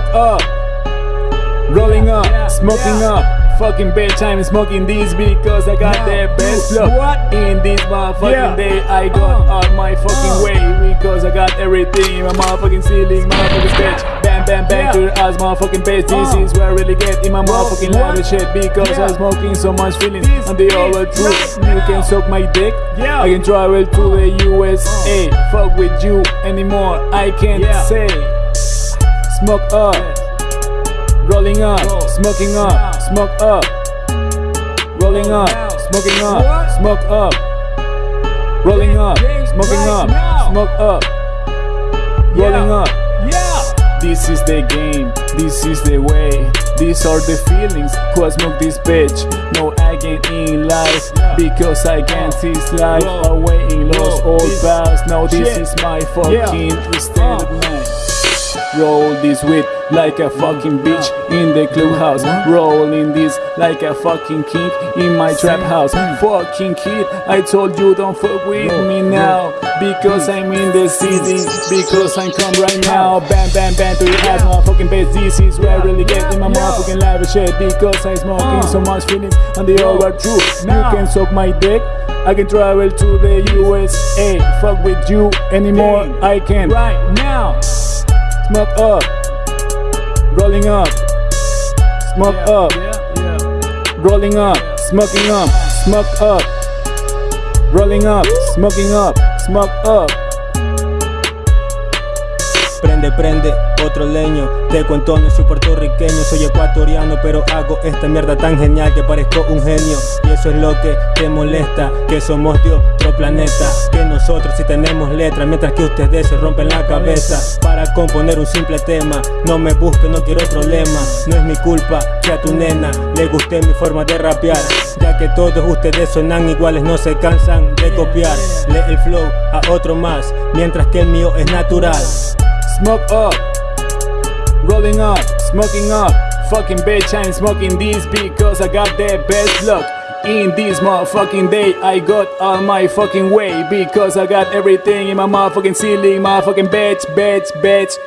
Smoke up, rolling up, smoking up. Fucking I'm smoking this because I got the best look. What? In this motherfucking Yeah. day, I got Uh. all my fucking Uh. way because I got everything in my motherfucking ceiling, motherfucking stage. Bam, bam, bam Yeah. to your ass, motherfucking bass. This Uh. is where I really get in my motherfucking what? lavish shit because Yeah. I'm smoking so much feelings This and they all are true. You can suck my dick. Yeah. I can travel to the USA. Fuck with you anymore. I can't say. Smoke up, rolling up, smoking up, smoke up, rolling up, smoking up, smoke up, rolling up, smoking up, smoke up, rolling Yeah. up. Yeah. This is the game, this is the way. These are the feelings. Who I smoke this bitch? No, I can't in life because I can't see life away in lost old past. Now this is my fucking twisted Uh. mind. Roll this weed like a fucking bitch in the clubhouse. Rolling this like a fucking king in my trap house. Fucking kid, I told you don't fuck with me now. Because I'm in the city, because I'm come right now. Bam, bam, bam to your ass, motherfucking bass. This is where I really get in my motherfucking lavish shit. Because I'm smoking so much feelings and they all are true. You can suck my dick. I can travel to the USA. Fuck with you anymore. I can't. Right now. Smoke up, rolling up, smoke Yeah, up, Yeah. Yeah. rolling up, smoking up, smoke up, rolling up, smoking up, smoke up. Prende, prende, otro leño. Te cuento, no soy puertorriqueño Soy ecuatoriano, pero hago esta mierda tan genial Que parezco un genio. Y eso es lo que te molesta Que somos de otro planeta. Que nosotros sí tenemos letras Mientras que ustedes se rompen la cabeza. Para componer un simple tema No me busques, no quiero problemas No es mi culpa que a tu nena Le guste mi forma de rapear Ya que todos ustedes suenan iguales No se cansan de copiar. Lee el flow a otro más Mientras que el mío es natural Smoke up, rolling up, smoking up. Fucking bitch, I'm smoking this because I got the best luck. In this motherfucking day, I got all my fucking way because I got everything in my motherfucking ceiling, motherfucking bitch, bitch, bitch.